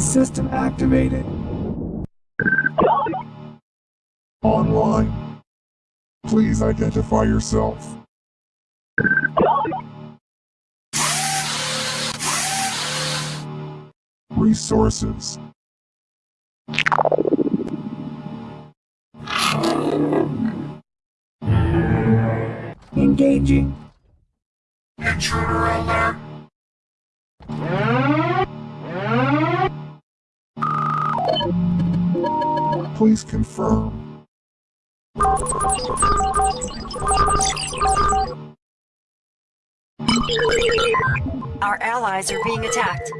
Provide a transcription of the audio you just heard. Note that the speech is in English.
System activated. Online. Please identify yourself. Resources. Engaging. Intruder alert. Please confirm. Our allies are being attacked.